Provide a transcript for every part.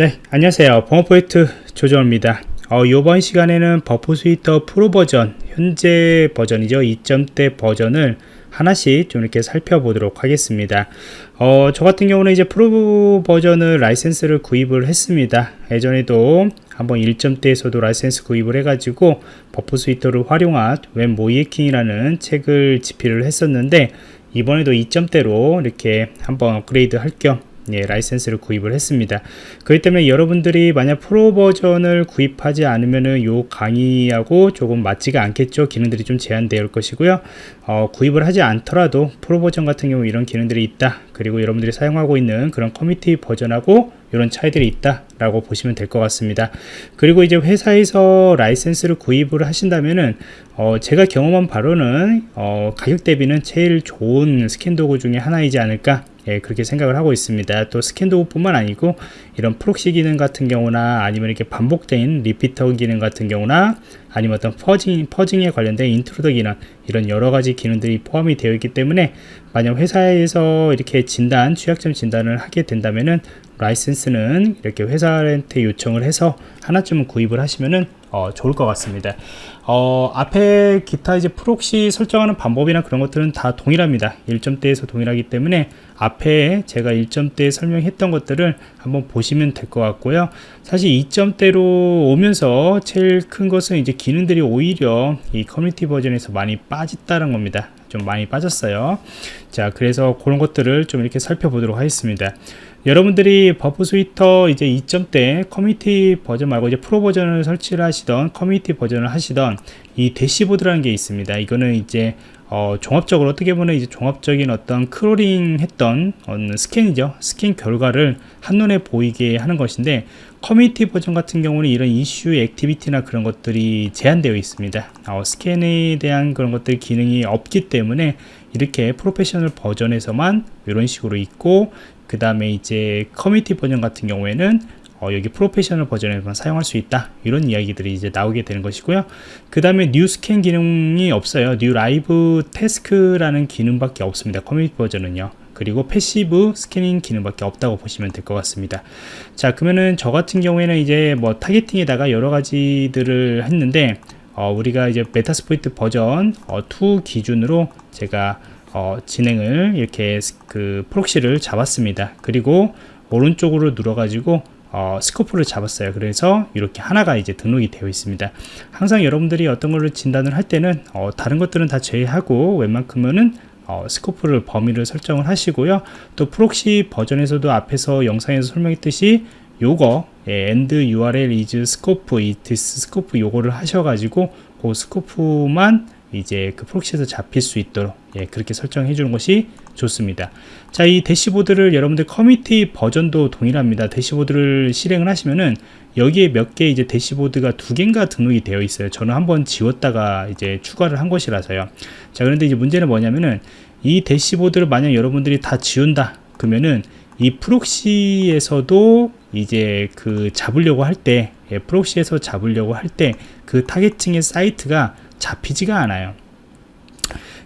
네 안녕하세요. 보안프로젝트 조정원입니다. 어, 이번 시간에는 Burp Suite 프로 버전 현재 버전이죠. 2점대 버전을 하나씩 좀 이렇게 살펴보도록 하겠습니다. 어, 저 같은 경우는 이제 프로 버전을 라이센스를 구입을 했습니다. 예전에도 한번 1점대에서도 라이센스 구입을 해가지고 Burp Suite를 활용한 웹 모의해킹이라는 책을 집필을 했었는데 이번에도 2점대로 이렇게 한번 업그레이드 할겸 예, 라이센스를 구입을 했습니다. 그렇기 때문에 여러분들이 만약 프로 버전을 구입하지 않으면은 요 강의하고 조금 맞지가 않겠죠. 기능들이 좀 제한되어 올 것이고요. 어, 구입을 하지 않더라도 프로 버전 같은 경우 이런 기능들이 있다. 그리고 여러분들이 사용하고 있는 그런 커뮤니티 버전하고 이런 차이들이 있다 라고 보시면 될 것 같습니다 그리고 이제 회사에서 라이센스를 구입을 하신다면은 어, 제가 경험한 바로는 어, 가격 대비는 제일 좋은 스캔 도구 중에 하나이지 않을까 예, 그렇게 생각을 하고 있습니다. 또 스캔 도구뿐만 아니고 이런 proxy 기능 같은 경우나 아니면 이렇게 반복된 repeater 기능 같은 경우나 아니면 어떤 fuzzing, fuzzing에 관련된 intruder 기능 이런 여러 가지 기능들이 포함이 되어 있기 때문에 만약 회사에서 이렇게 진단, 취약점 진단을 하게 된다면은 라이센스는 이렇게 회사한테 요청을 해서 하나쯤은 구입을 하시면은 어, 좋을 것 같습니다. 어, 앞에 기타 이제 proxy 설정하는 방법이나 그런 것들은 다 동일합니다. 1점대에서 동일하기 때문에 앞에 제가 1점대에 설명했던 것들을 한번 보시면 될 것 같고요. 사실 2점대로 오면서 제일 큰 것은 이제 기능들이 오히려 이 커뮤니티 버전에서 많이 빠졌다는 겁니다. 좀 많이 빠졌어요. 자, 그래서 그런 것들을 좀 이렇게 살펴보도록 하겠습니다. 여러분들이 Burp Suite 이제 2점대 커뮤니티 버전 말고 이제 프로 버전을 설치를 하시던 커뮤니티 버전을 하시던 이 dashboard라는 게 있습니다. 이거는 이제 어, 종합적으로 어떻게 보면 이제 종합적인 어떤 크롤링 했던 어, 스캔이죠. 스캔 결과를 한눈에 보이게 하는 것인데 커뮤니티 버전 같은 경우는 이런 issue activity나 그런 것들이 제한되어 있습니다. 어, 스캔에 대한 그런 것들 기능이 없기 때문에 이렇게 프로페셔널 버전에서만 이런 식으로 있고 그 다음에 이제 커뮤니티 버전 같은 경우에는 어, 여기 프로페셔널 버전에만 사용할 수 있다. 이런 이야기들이 이제 나오게 되는 것이고요. 그 다음에 new scan 기능이 없어요. new live task라는 기능밖에 없습니다. 커뮤니티 버전은요. 그리고 passive scanning 기능밖에 없다고 보시면 될 것 같습니다. 자 그러면은 저 같은 경우에는 이제 뭐 targeting에다가 여러 가지들을 했는데 어, 우리가 이제 Metasploit 버전 어, 2 기준으로 제가 어, 진행을 이렇게 그 proxy를 잡았습니다. 그리고 오른쪽으로 눌러 가지고 어, scope를 잡았어요. 그래서 이렇게 하나가 이제 등록이 되어 있습니다. 항상 여러분들이 어떤 걸로 진단을 할 때는 어, 다른 것들은 다 제외하고 웬만큼은 어, scope를 범위를 설정을 하시고요. 또 proxy 버전에서도 앞에서 영상에서 설명했듯이 요거 예, and url is scope this scope 요거를 하셔가지고 그 scope만 이제 그 proxy에서 잡힐 수 있도록 예, 그렇게 설정해 주는 것이 좋습니다. 자 이 대시보드를 여러분들 커뮤니티 버전도 동일합니다. 대시보드를 실행을 하시면은 여기에 몇 개 이제 대시보드가 두 개인가 등록이 되어 있어요. 저는 한번 지웠다가 이제 추가를 한 것이라서요. 자 그런데 이제 문제는 뭐냐면은 이 대시보드를 만약 여러분들이 다 지운다 그러면은 이 proxy에서도 이제 그 잡으려고 할때 예, proxy에서 잡으려고 할 때 그 targeting의 사이트가 잡히지가 않아요.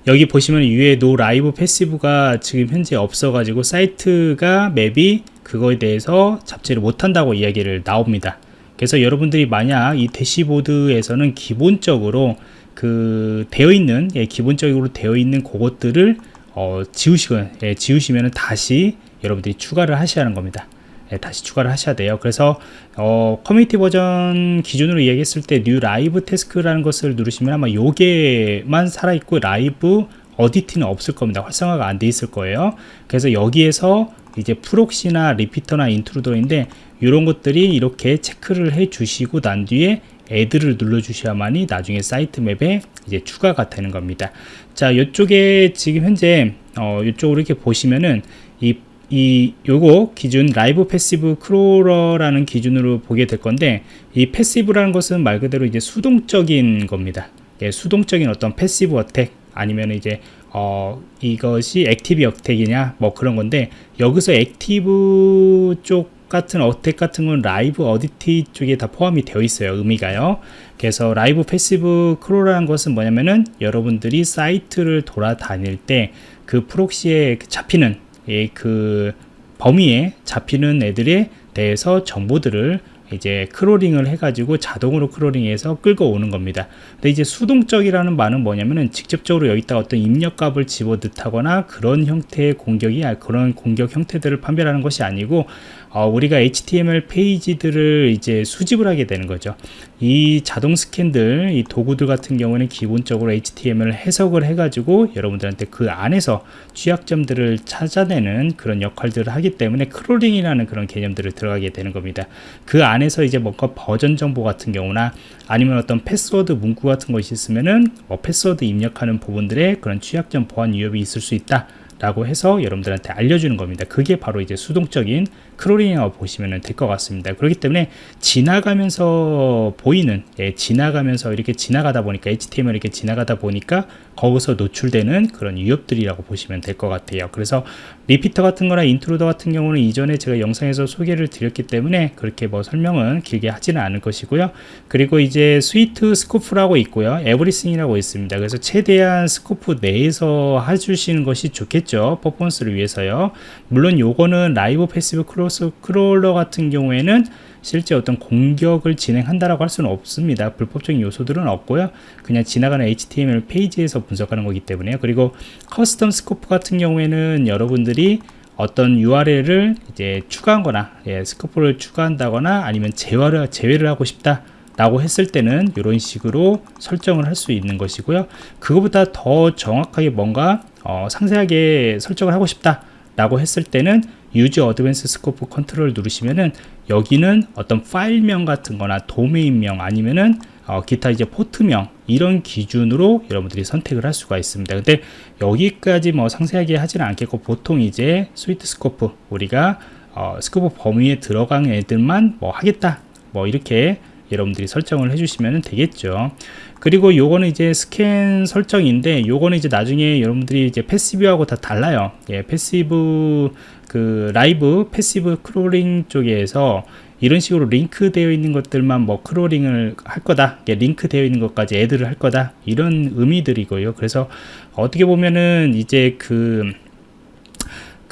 여기 보시면 위에 no live passive가 지금 현재 없어 가지고 사이트가 맵이 그거에 대해서 잡지를 못한다고 이야기를 나옵니다. 그래서 여러분들이 만약 이 대시보드에서는 기본적으로 그 되어 있는 예, 기본적으로 되어 있는 그것들을 어, 지우시고 예, 지우시면 다시 여러분들이 추가를 하셔야 하는 겁니다. 예, 다시 추가를 하셔야 돼요. 그래서 어, 커뮤니티 버전 기준으로 얘기했을 때 new live task라는 것을 누르시면 아마 요게만 살아있고 라이브 audit는 없을 겁니다. 활성화가 안 돼 있을 거예요. 그래서 여기에서 이제 proxy나 repeater나 intruder인데 이런 것들이 이렇게 체크를 해 주시고 난 뒤에 add를 눌러 주셔야만이 나중에 사이트 맵에 이제 추가가 되는 겁니다. 자 이쪽에 지금 현재 어, 이쪽으로 이렇게 보시면은 이 이 요거 기준 live passive crawler라는 기준으로 보게 될 건데 이 passive라는 것은 말 그대로 이제 수동적인 겁니다. 예, 수동적인 어떤 passive attack 아니면 이제 어 이것이 active attack이냐 뭐 그런 건데 여기서 active 쪽 같은 attack 같은 건 live audit 쪽에 다 포함이 되어 있어요 의미가요. 그래서 live passive crawl라는 것은 뭐냐면은 여러분들이 사이트를 돌아다닐 때 그 proxy에 잡히는 예, 그 범위에 잡히는 애들의 대해서 정보들을 이제 크롤링을 해가지고 자동으로 크롤링해서 끌고 오는 겁니다. 근데 이제 수동적이라는 말은 뭐냐면은 직접적으로 여기다 어떤 입력값을 집어넣다거나 그런 형태의 공격이 아, 그런 공격 형태들을 판별하는 것이 아니고 어, 우리가 HTML 페이지들을 이제 수집을 하게 되는 거죠. 이 자동 스캔들, 이 도구들 같은 경우는 기본적으로 HTML 해석을 해가지고 여러분들한테 그 안에서 취약점들을 찾아내는 그런 역할들을 하기 때문에 크롤링이라는 그런 개념들을 들어가게 되는 겁니다. 그 안에서 이제 뭔가 버전 정보 같은 경우나 아니면 어떤 패스워드 문구 같은 것이 있으면은 뭐 패스워드 입력하는 부분들에 그런 취약점 보안 위협이 있을 수 있다. 라고 해서 여러분들한테 알려주는 겁니다. 그게 바로 이제 수동적인 크롤링이라고 보시면 될 것 같습니다. 그렇기 때문에 지나가면서 보이는, 예, 지나가면서 이렇게 지나가다 보니까 HTML 이렇게 지나가다 보니까 거기서 노출되는 그런 위협들이라고 보시면 될 것 같아요. 그래서 repeater 같은 거나 intruder 같은 경우는 이전에 제가 영상에서 소개를 드렸기 때문에 그렇게 뭐 설명은 길게 하지는 않을 것이고요. 그리고 이제 suite scope라고 있고요. everything이라고 있습니다. 그래서 최대한 scope 내에서 해주시는 것이 좋겠죠. 퍼포먼스를 위해서요. 물론 요거는 live passive 크 로스 crawler 같은 경우에는 실제 어떤 공격을 진행한다라고 할 수는 없습니다. 불법적인 요소들은 없고요. 그냥 지나가는 HTML 페이지에서 분석하는 거기 때문에요. 그리고 custom scope 같은 경우에는 여러분들이 어떤 URL을 이제 추가한 거나 예, scope를 추가한다거나 아니면 제외를 제외를 하고 싶다. 라고 했을 때는 이런 식으로 설정을 할 수 있는 것이고요 그거보다 더 정확하게 뭔가 어, 상세하게 설정을 하고 싶다 라고 했을 때는 use advanced scope control 누르시면은 여기는 어떤 파일명 같은 거나 도메인명 아니면은 어, 기타 이제 포트명 이런 기준으로 여러분들이 선택을 할 수가 있습니다. 근데 여기까지 뭐 상세하게 하지는 않겠고 보통 이제 suite scope 우리가 어, scope 범위에 들어간 애들만 뭐 하겠다. 뭐 이렇게 여러분들이 설정을 해주시면 되겠죠. 그리고 요거는 이제 스캔 설정인데 요거는 이제 나중에 여러분들이 이제 passive하고 다 달라요. 예, passive 그 live passive crawling 쪽에서 이런 식으로 링크 되어 있는 것들만 뭐 크롤링을 할 거다 예, 링크 되어 있는 것까지 애들을 할 거다 이런 의미들이고요. 그래서 어떻게 보면은 이제 그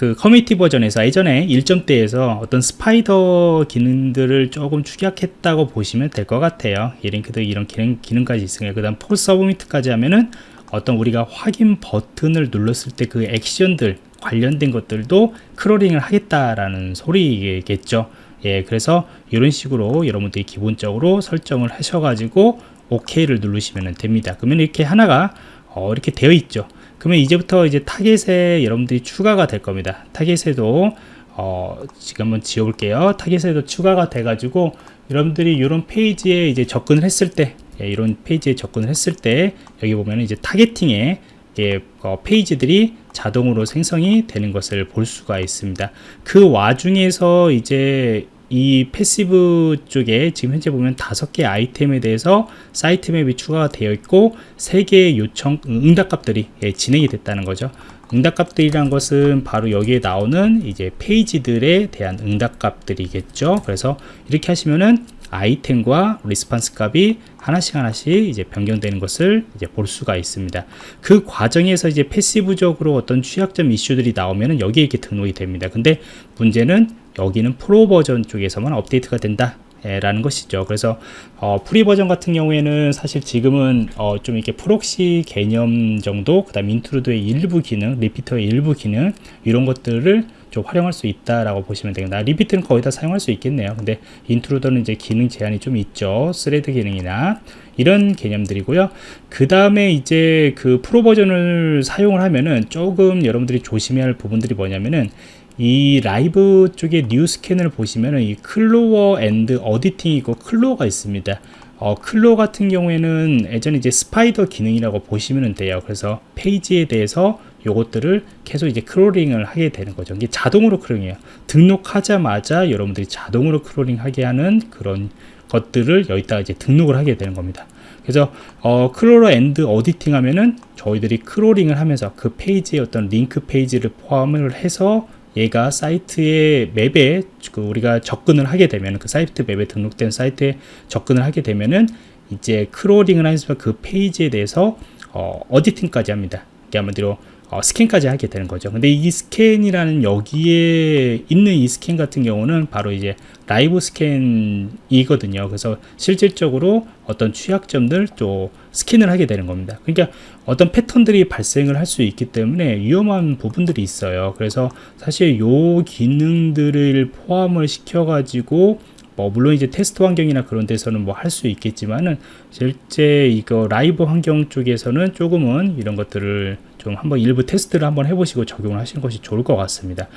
그 커뮤니티 버전에서 예전에 1점대에서 어떤 spider 기능들을 조금 축약했다고 보시면 될 것 같아요. 이 링크도 이런 기능, 기능까지 있으니까 그 다음 form submit까지 하면은 어떤 우리가 확인 버튼을 눌렀을 때 그 액션들 관련된 것들도 crawling을 하겠다라는 소리겠죠. 예 그래서 이런 식으로 여러분들이 기본적으로 설정을 하셔가지고 OK를 누르시면 됩니다. 그러면 이렇게 하나가 어, 이렇게 되어 있죠 그러면 이제부터 이제 target에 여러분들이 추가가 될 겁니다. target에도 어, 지금 한번 지워볼게요. target에도 추가가 돼 가지고 여러분들이 이런 페이지에 이제 접근을 했을 때 예, 이런 페이지에 접근을 했을 때 여기 보면 이제 targeting에 예, 어, 페이지들이 자동으로 생성이 되는 것을 볼 수가 있습니다. 그 와중에서 이제 이 passive 쪽에 지금 현재 보면 다섯 개 아이템에 대해서 site map이 추가가 되어 있고 세 개의 요청 응답값들이 예, 진행이 됐다는 거죠 응답값들이란 것은 바로 여기에 나오는 이제 페이지들에 대한 응답값들이겠죠 그래서 이렇게 하시면은 아이템과 response 값이 하나씩 하나씩 이제 변경되는 것을 이제 볼 수가 있습니다. 그 과정에서 이제 passive적으로 어떤 취약점 이슈들이 나오면은 여기에 이렇게 등록이 됩니다. 근데 문제는 여기는 프로 버전 쪽에서만 업데이트가 된다. 라는 것이죠. 그래서 어, free 버전 같은 경우에는 사실 지금은 어, 좀 이렇게 proxy 개념 정도, 그 다음 intruder의 일부 기능, repeater의 일부 기능 이런 것들을 좀 활용할 수 있다라고 보시면 되겠다. repeater는 거의 다 사용할 수 있겠네요. 근데 intruder는 이제 기능 제한이 좀 있죠. thread 기능이나 이런 개념들이고요. 그 다음에 이제 그 프로 버전을 사용을 하면은 조금 여러분들이 조심해야 할 부분들이 뭐냐면은 이 라이브 쪽에 new scan을 보시면은 이 crawl and auditing이 있고 crawl가 있습니다. 어, crawl 같은 경우에는 예전에 이제 spider 기능이라고 보시면 돼요. 그래서 페이지에 대해서 요것들을 계속 이제 crawling을 하게 되는 거죠. 이게 자동으로 crawling이에요. 등록하자마자 여러분들이 자동으로 crawling 하게 하는 그런 것들을 여기다가 이제 등록을 하게 되는 겁니다. 그래서 어, crawl and auditing 하면은 저희들이 crawling을 하면서 그 페이지에 어떤 링크 페이지를 포함을 해서 얘가 site의 map에 그 우리가 접근을 하게 되면 그 site map에 등록된 사이트에 접근을 하게 되면은 이제 crawling을 하면서 그 페이지에 대해서 어, auditing까지 합니다. 이게 한마디로 어, scan까지 하게 되는 거죠. 근데 이 scan이라는 여기에 있는 이 스캔 같은 경우는 바로 이제 live scan이거든요. 그래서 실질적으로 어떤 취약점들 또 scan을 하게 되는 겁니다. 그러니까 어떤 패턴들이 발생을 할 수 있기 때문에 위험한 부분들이 있어요. 그래서 사실 요 기능들을 포함을 시켜 가지고 뭐 물론 이제 테스트 환경이나 그런 데서는 뭐 할 수 있겠지만은 실제 이거 라이브 환경 쪽에서는 조금은 이런 것들을 좀 한번 일부 테스트를 한번 해보시고 적용을 하시는 것이 좋을 것 같습니다.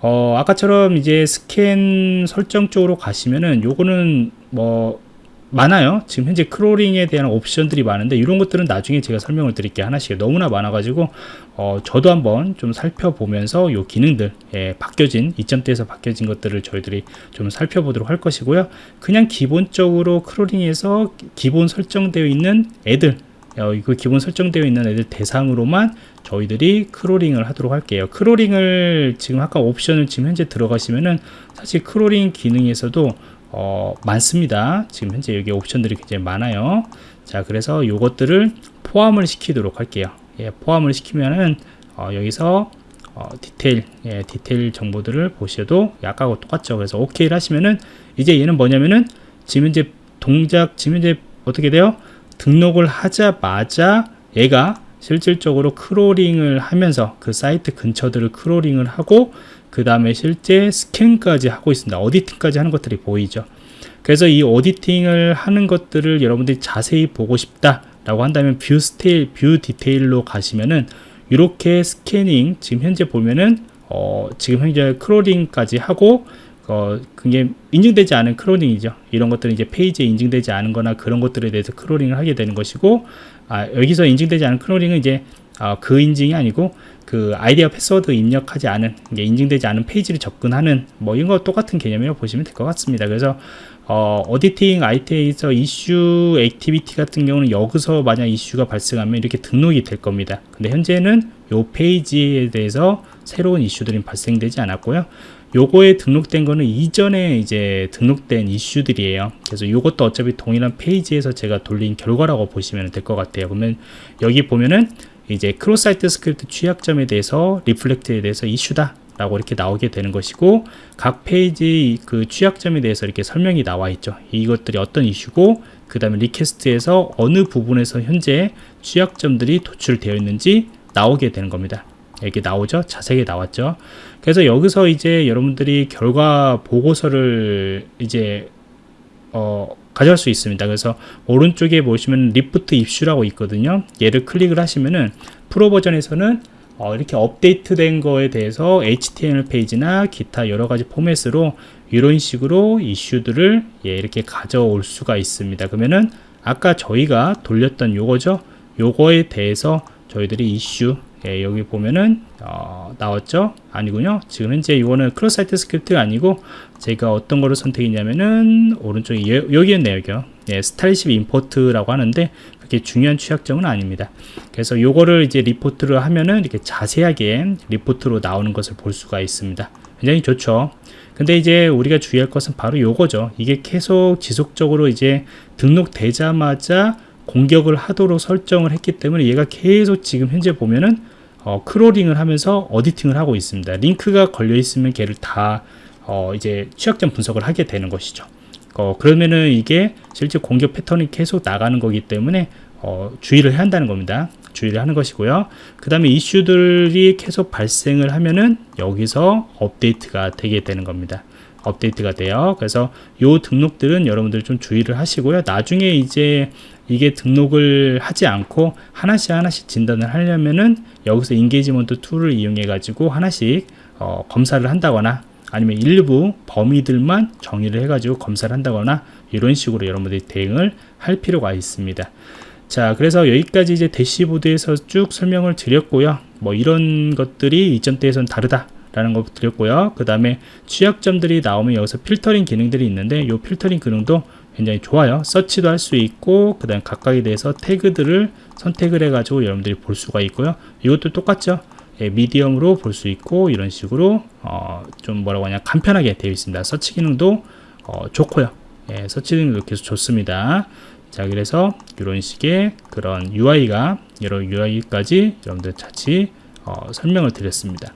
어, 아까처럼 이제 스캔 설정 쪽으로 가시면은 요거는 뭐 많아요. 지금 현재 crawling에 대한 옵션들이 많은데 이런 것들은 나중에 제가 설명을 드릴게요. 하나씩 너무나 많아 가지고 어, 저도 한번 좀 살펴보면서 요 기능들 예, 바뀌어진 2점대에서 바뀌어진 것들을 저희들이 좀 살펴보도록 할 것이고요. 그냥 기본적으로 crawling에서 기본 설정되어 있는 애들 어, 이거 기본 설정되어 있는 애들 대상으로만 저희들이 crawling을 하도록 할게요. crawling을 지금 아까 옵션을 지금 현재 들어가시면은 사실 crawling 기능에서도 어, 많습니다. 지금 현재 여기 옵션들이 굉장히 많아요. 자, 그래서 요것들을 포함을 시키도록 할게요. 예, 포함을 시키면은 어, 여기서 어, 디테일, 예, 디테일 정보들을 보셔도 약하고 똑같죠. 그래서 OK를 하시면은 이제 얘는 뭐냐면은 지금 현재 동작, 지금 현재 어떻게 돼요? 등록을 하자마자 얘가 실질적으로 crawling을 하면서 그 사이트 근처들을 crawling을 하고 그 다음에 실제 scan까지 하고 있습니다. auditing까지 하는 것들이 보이죠. 그래서 이 auditing을 하는 것들을 여러분들이 자세히 보고 싶다 라고 한다면 view 스테일, view detail로 가시면은 이렇게 scanning 지금 현재 보면은 어, 지금 현재 crawling까지 하고 어, 그게 인증되지 않은 crawling이죠. 이런 것들은 이제 페이지에 인증되지 않은 거나 그런 것들에 대해서 crawling을 하게 되는 것이고 아, 여기서 인증되지 않은 crawling은 이제 어, 그 인증이 아니고 그 아이디 패스워드 입력하지 않은 인증되지 않은 페이지를 접근하는 뭐 이런 거 똑같은 개념이라고 보시면 될 것 같습니다. 그래서 어, auditing item에서 issue activity 같은 경우는 여기서 만약 이슈가 발생하면 이렇게 등록이 될 겁니다. 근데 현재는 요 페이지에 대해서 새로운 이슈들이 발생되지 않았고요. 요거에 등록된 거는 이전에 이제 등록된 이슈들이에요. 그래서 요것도 어차피 동일한 페이지에서 제가 돌린 결과라고 보시면 될 것 같아요. 그러면 여기 보면은 이제 cross-site script 취약점에 대해서 reflect에 대해서 이슈다 라고 이렇게 나오게 되는 것이고 각 페이지 그 취약점에 대해서 이렇게 설명이 나와 있죠. 이것들이 어떤 이슈고 그 다음에 request에서 어느 부분에서 현재 취약점들이 도출되어 있는지 나오게 되는 겁니다. 이렇게 나오죠. 자세하게 나왔죠. 그래서 여기서 이제 여러분들이 결과 보고서를 이제 어 가져갈 수 있습니다. 그래서 오른쪽에 보시면 report issue라고 있거든요. 얘를 클릭을 하시면은 프로 버전에서는 어, 이렇게 업데이트된 거에 대해서 HTML 페이지나 기타 여러 가지 포맷으로 이런 식으로 이슈들을 예, 이렇게 가져올 수가 있습니다. 그러면은 아까 저희가 돌렸던 요거죠. 요거에 대해서 저희들이 이슈 예, 여기 보면은 어, 나왔죠? 아니군요. 지금 현재 이거는 cross-site script가 아니고 제가 어떤 거를 선택했냐면은 오른쪽에 여기였네요 여기요. 예, style sheet import라고 하는데 그게 중요한 취약점은 아닙니다. 그래서 요거를 이제 리포트를 하면은 이렇게 자세하게 리포트로 나오는 것을 볼 수가 있습니다. 굉장히 좋죠? 근데 이제 우리가 주의할 것은 바로 요거죠. 이게 계속 지속적으로 이제 등록되자마자 공격을 하도록 설정을 했기 때문에 얘가 계속 지금 현재 보면은 어, crawling을 하면서 auditing을 하고 있습니다. 링크가 걸려 있으면 걔를 다 어, 이제 취약점 분석을 하게 되는 것이죠. 어, 그러면은 이게 실제 공격 패턴이 계속 나가는 거기 때문에 어, 주의를 해야 한다는 겁니다. 주의를 하는 것이고요. 그 다음에 이슈들이 계속 발생을 하면은 여기서 업데이트가 되게 되는 겁니다. 업데이트가 돼요. 그래서 요 등록들은 여러분들 좀 주의를 하시고요. 나중에 이제 이게 등록을 하지 않고 하나씩 하나씩 진단을 하려면은 여기서 engagement tool을 이용해 가지고 하나씩 어, 검사를 한다거나 아니면 일부 범위들만 정의를 해 가지고 검사를 한다거나 이런 식으로 여러분들이 대응을 할 필요가 있습니다. 자 그래서 여기까지 이제 대시보드에서 쭉 설명을 드렸고요. 뭐 이런 것들이 때에서는 다르다 라는 거 드렸고요. 그 다음에 취약점들이 나오면 여기서 필터링 기능들이 있는데 이 필터링 기능도 굉장히 좋아요. 서치도 할 수 있고 그 다음 각각에 대해서 태그들을 선택을 해 가지고 여러분들이 볼 수가 있고요. 이것도 똑같죠? 예, 미디엄으로 볼 수 있고 이런 식으로 어, 좀 뭐라고 하냐 간편하게 되어 있습니다. 서치 기능도 어, 좋고요. 예, 서치 기능도 계속 좋습니다. 자 그래서 이런 식의 그런 UI가 여러 UI까지 여러분들 같이 어, 설명을 드렸습니다.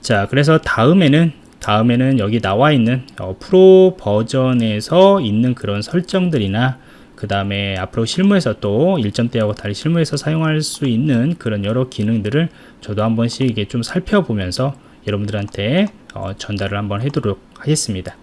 자, 그래서 다음에는 다음에는 여기 나와 있는 어, 프로 버전에서 있는 그런 설정들이나 그 다음에 앞으로 실무에서 또 1점대하고 달리 실무에서 사용할 수 있는 그런 여러 기능들을 저도 한 번씩 이게 좀 살펴보면서 여러분들한테 어, 전달을 한번 해도록 하겠습니다.